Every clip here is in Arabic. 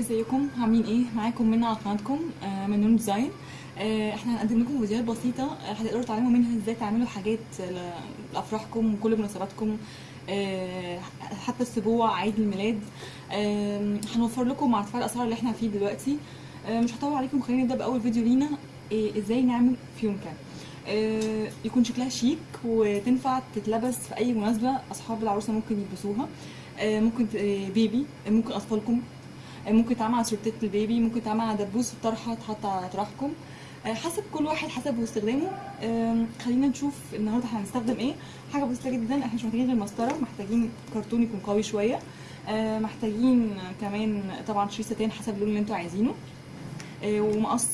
ازيكم؟ عاملين إيه؟ معاكم منى على قناتكم آه، من نون Design. آه، إحنا هنقدم لكم فيديوهات بسيطة آه، هتقدروا تعلموا منها إزاي تعملوا حاجات لأفراحكم وكل مناسباتكم حتى السبوع عيد الميلاد. هنوفر لكم مع ارتفاع الأسعار اللي إحنا فيه دلوقتي. مش هطول عليكم خلينا نبدأ بأول فيديو لينا. إزاي نعمل فيونكه يكون شكلها شيك وتنفع تتلبس في أي مناسبة أصحاب العروسة ممكن يلبسوها. ممكن بيبي ممكن أطفالكم. ممكن تعمل على سورتات البيبي ممكن تعمل على دبوس الطرحة تحط على طرحكم. آه، حسب كل واحد حسب واستخدامه. آم، خلينا نشوف النهارده هنستخدم إيه. حاجة بسيطة جدا إحنا مش محتاجين غير مسطره محتاجين كرتون يكون قوي شوية. آه، محتاجين كمان طبعا شريط ستان حسب اللون اللي أنتوا عايزينه. آه، ومقص.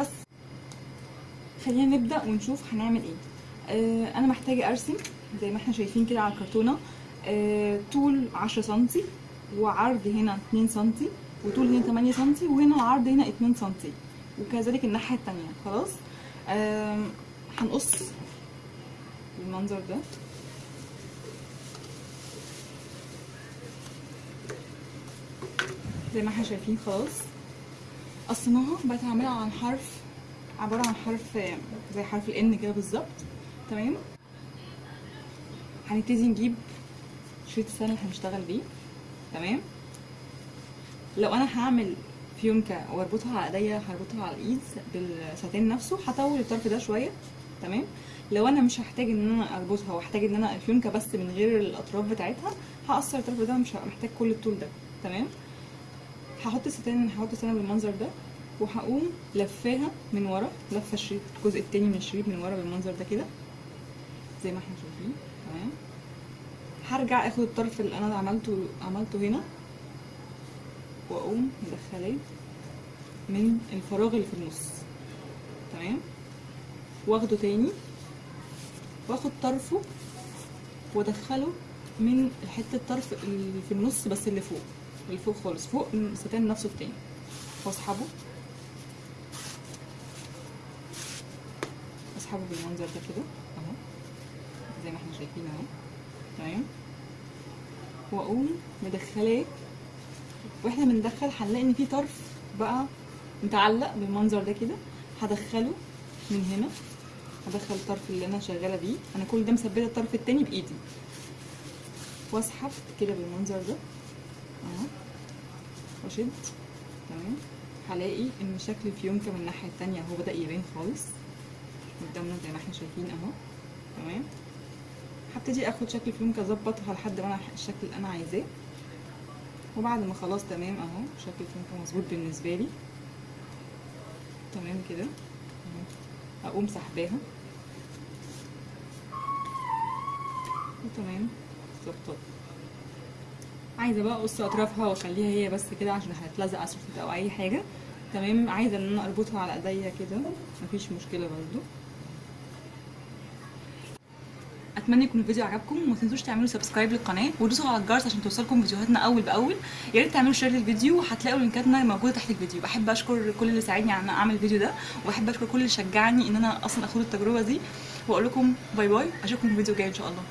بس. خلينا نبدأ ونشوف هنعمل إيه. آه، أنا محتاجة أرسم زي ما إحنا شايفين كده على الكرتونة. آه، طول 10 سنتي. وعرض هنا 2 سنتي وطول هنا 8 سنتي وهنا العرض هنا 2 سنتي وكذلك الناحية التانية. خلاص؟ هنقص بالمنظر ده. زي ما إحنا شايفين خلاص. قصيناها بقت عاملة عن حرف عبارة عن حرف زي حرف الان كده بالظبط. تمام؟ هنبتدي نجيب شريط السنة اللي هنشتغل بيه. تمام؟ لو أنا هعمل فيونكة وأربطها على إيديا هربطها على الإيد بالساتين نفسه هطول الطرف ده شوية تمام؟ لو أنا مش هحتاج إن أنا أربطها واحتاج إن أنا الفيونكة بس من غير الأطراف بتاعتها هقصر الطرف ده مش محتاج كل الطول ده تمام؟ هحط الستان هحط الستان بالمنظر ده وهقوم لفاها من ورا لفة الشريط الجزء التاني من الشريط من ورا بالمنظر ده كده زي ما إحنا شايفين تمام؟ هرجع آخد الطرف اللي أنا عملته عملته هنا وأقوم مدخلاه من الفراغ اللي في النص. تمام؟ واخده تاني. واخد طرفه وادخله من حتة الطرف اللي في النص بس اللي فوق اللي فوق خالص فوق الستان نفسه التاني. واسحبه اسحبه بالمنظر ده كده. أهو. زي ما إحنا شايفين أهو. تمام وأقوم مدخلاه وإحنا بندخل هنلاقي إن في طرف بقى متعلق بالمنظر ده كده. هدخله من هنا. هدخل الطرف اللي أنا شغالة بيه. أنا كل ده مثبتة الطرف التاني بإيدي. وأسحب كده بالمنظر ده. أهو. وأشد. تمام. هلاقي إن شكل الفيونكه من الناحية التانية. أهو بدأ يبان خالص. قدامنا زي ما إحنا شايفين أهو. تمام. هبتدي آخد شكل الفيونكه اظبطها لحد ما أنا الشكل اللي أنا عايزاه. وبعد ما خلاص تمام أهو شكل الفيونكه مظبوط بالنسبة لي. تمام كده. أقوم سحباها. وتمام ظبطت. عايزة بقى أقص أطرافها وأخليها هي بس كده عشان هتلزق على السفلت أو أي حاجة. تمام. عايزة إن أنا أربطها على إيديا كده. مفيش مشكلة برضو. أتمنى يكون الفيديو عجبكم وما تنسوش تعملوا سبسكرايب للقناة ودوسوا على الجرس عشان توصلكم فيديوهاتنا أول بأول. يا ريت تعملوا share للفيديو وهتلاقوا لينكاتنا موجودة تحت الفيديو. بحب أشكر كل اللي ساعدني على أعمل الفيديو ده وبحب أشكر كل اللي شجعني إن أنا أصلا اخد التجربة دي. وأقول لكم bye bye أشوفكم في الفيديو الجاي إن شاء الله.